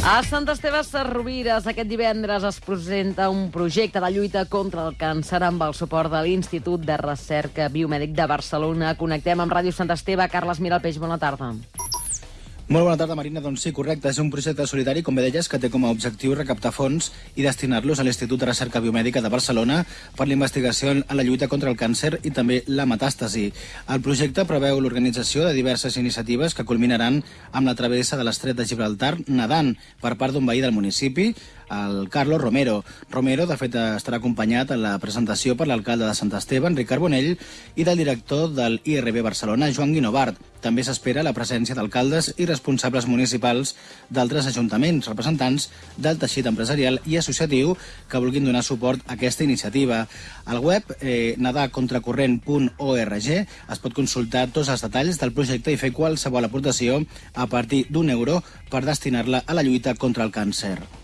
A Sant Esteve Sarrovires aquest divendres es presenta un projecte de lluita contra el càncer amb el suport de l'Institut de Recerca Biomèdic de Barcelona. Connectem amb Ràdio Sant Esteve. Carles Miralpeix, bona tarda. Molt bona tarda, Marina. Doncs sí, correcte. És un projecte solidari, com bé deies, que té com a objectiu recaptar fons i destinar-los a l'Institut de Recerca Biomèdica de Barcelona per la investigació en la lluita contra el càncer i també la metàstasi. El projecte preveu l'organització de diverses iniciatives que culminaran amb la travessa de l'estret de Gibraltar nedant per part d'un veí del municipi, el Carlos Romero. Romero, de fet, estarà acompanyat en la presentació per l'alcalde de Sant Esteve, Enric Carbonell, i del director del IRB Barcelona, Joan Guinovart. També s'espera la presència d'alcaldes i responsables municipals d'altres ajuntaments, representants del teixit empresarial i associatiu que vulguin donar suport a aquesta iniciativa. Al web eh, nadacontracorrent.org es pot consultar tots els detalls del projecte i fer qualsevol aportació a partir d'un euro per destinar-la a la lluita contra el càncer.